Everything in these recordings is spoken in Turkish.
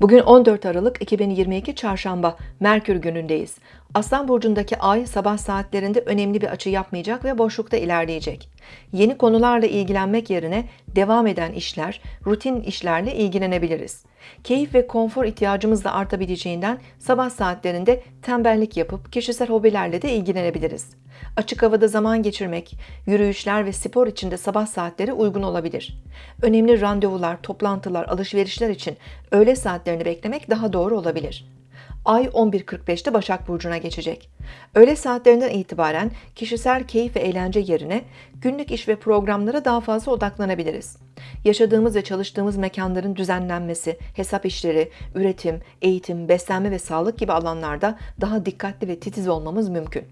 Bugün 14 Aralık 2022 Çarşamba Merkür günündeyiz. Aslan burcundaki ay sabah saatlerinde önemli bir açı yapmayacak ve boşlukta ilerleyecek. Yeni konularla ilgilenmek yerine devam eden işler, rutin işlerle ilgilenebiliriz. Keyif ve konfor ihtiyacımız da artabileceğinden sabah saatlerinde tembellik yapıp kişisel hobilerle de ilgilenebiliriz. Açık havada zaman geçirmek, yürüyüşler ve spor için de sabah saatleri uygun olabilir. Önemli randevular, toplantılar, alışverişler için öğle saatlerini beklemek daha doğru olabilir. Ay 11.45'te Başak Burcu'na geçecek. Öğle saatlerinden itibaren kişisel keyif ve eğlence yerine günlük iş ve programlara daha fazla odaklanabiliriz. Yaşadığımız ve çalıştığımız mekanların düzenlenmesi, hesap işleri, üretim, eğitim, beslenme ve sağlık gibi alanlarda daha dikkatli ve titiz olmamız mümkün.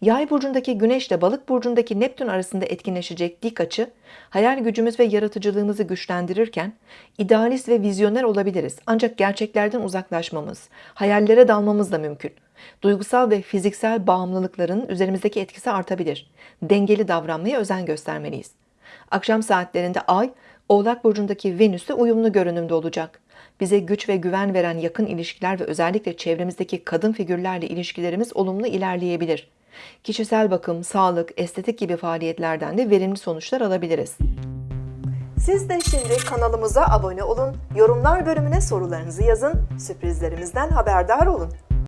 Yay burcundaki Güneş ile Balık burcundaki Neptün arasında etkinleşecek dik açı, hayal gücümüz ve yaratıcılığımızı güçlendirirken idealist ve vizyoner olabiliriz. Ancak gerçeklerden uzaklaşmamız, hayallere dalmamız da mümkün. Duygusal ve fiziksel bağımlılıkların üzerimizdeki etkisi artabilir. Dengeli davranmaya özen göstermeliyiz. Akşam saatlerinde Ay, Oğlak burcundaki Venüs'le uyumlu görünümde olacak. Bize güç ve güven veren yakın ilişkiler ve özellikle çevremizdeki kadın figürlerle ilişkilerimiz olumlu ilerleyebilir. Kişisel bakım, sağlık, estetik gibi faaliyetlerden de verimli sonuçlar alabiliriz. Siz de şimdi kanalımıza abone olun, yorumlar bölümüne sorularınızı yazın, sürprizlerimizden haberdar olun.